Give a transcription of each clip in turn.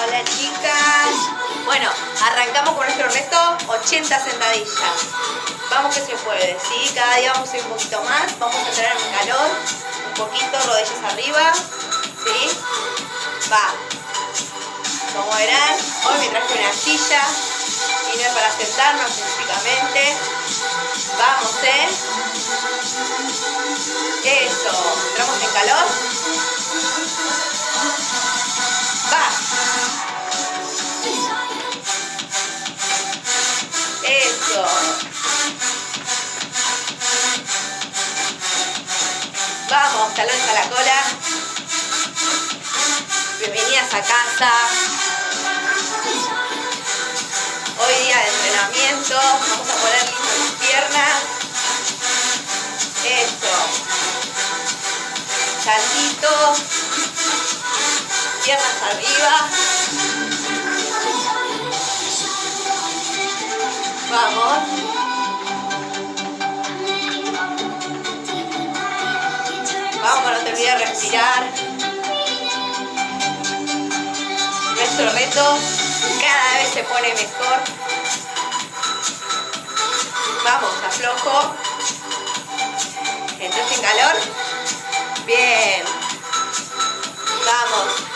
Hola chicas. Bueno, arrancamos con nuestro reto 80 sentadillas. Vamos que se puede, ¿sí? Cada día vamos a ir un poquito más. Vamos a entrar en calor. Un poquito, rodillas arriba. ¿Sí? Va. Como verán, hoy me traje una silla. Y para sentarnos específicamente. Vamos, ¿eh? Eso. ¿Entramos en calor? La cola. Bienvenidas a casa. Hoy día de entrenamiento. Vamos a poner listas las piernas. Eso. Saltito. Piernas arriba. Vamos. Vamos, no te olvides respirar. Nuestro reto cada vez se pone mejor. Vamos, aflojo. ¿Entras en calor? Bien. Vamos.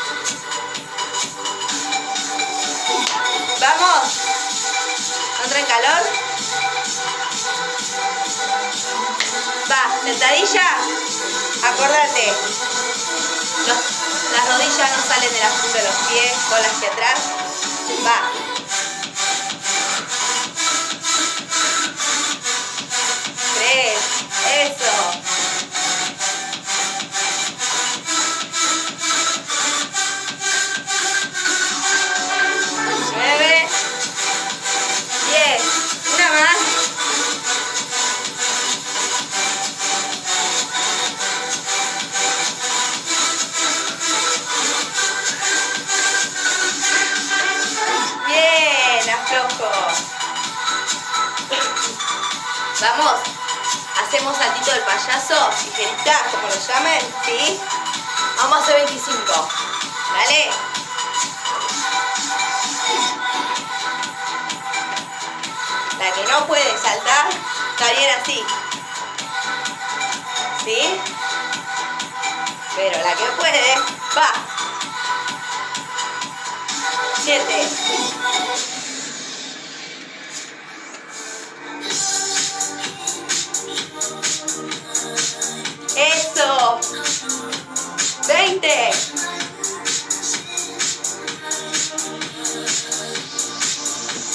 Vamos. ¿No en calor? Va, sentadilla. Acordate. las rodillas no salen de la punta de los pies, cola hacia atrás. Va. Vamos, hacemos saltito del payaso, tijerita, como lo llamen, ¿sí? Vamos a hacer 25. Dale. La que no puede saltar, está bien así. ¿Sí? Pero la que puede, va. 7. 20.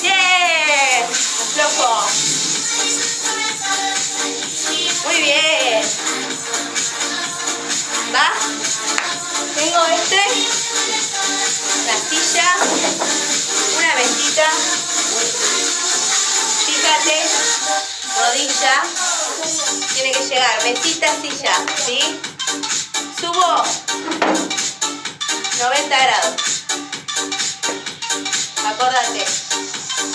Bien. Aflojo. Muy bien. Va. Tengo este. La silla. Una ventita. Fíjate. Rodilla. Tiene que llegar. Ventita, silla. ¿Sí? Subo 90 grados. Acordate,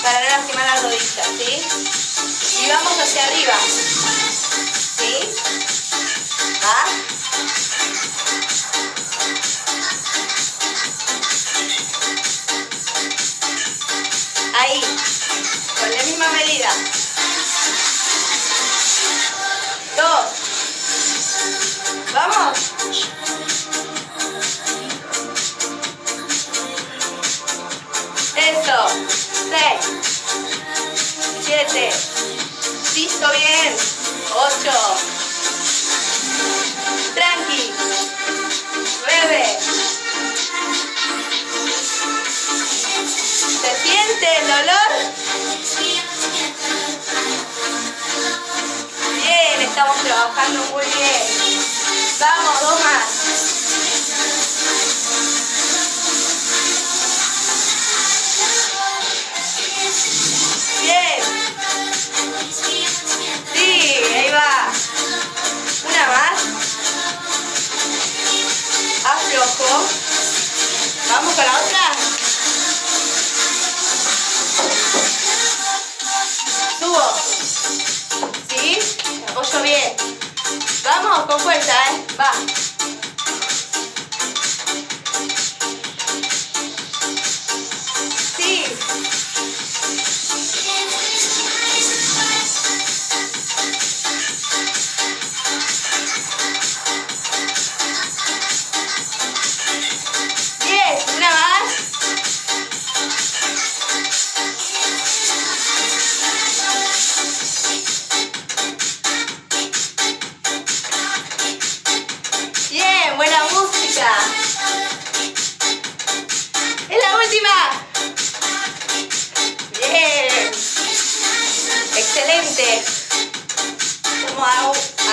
para no lastimar las rodillas, ¿sí? Y vamos hacia arriba. ¿Sí? ¿Va? Estamos trabajando muy bien. Vamos, dos más. Bien. Sí, ahí va. Una más. Aflojo. Vamos con la otra. Subo. Apoyo bien. Vamos, con fuerza, ¿eh? Va.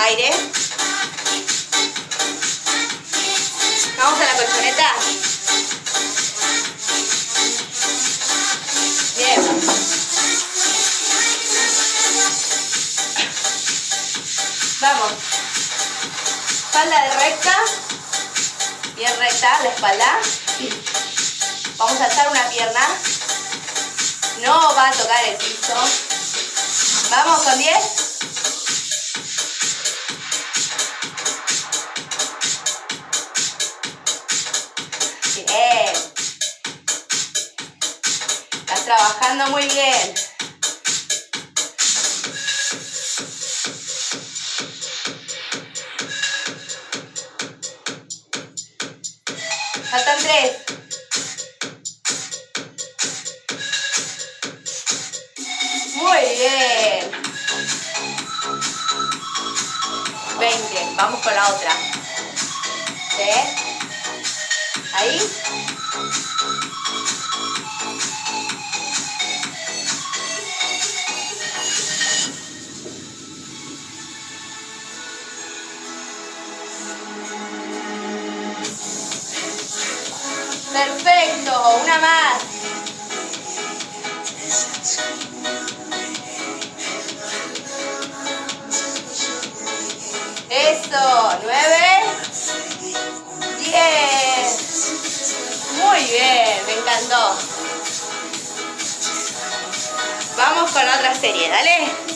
Vamos a la colchoneta. Bien. Vamos. Espalda de recta. Bien recta la espalda. Vamos a alzar una pierna. No va a tocar el piso. Vamos con 10. Trabajando muy bien. Faltan tres. Muy bien. 20. Vamos con la otra. ¿Sí? Ahí. Perfecto, una más. Eso, nueve, diez. Muy bien, me encantó. Vamos con otra serie, dale.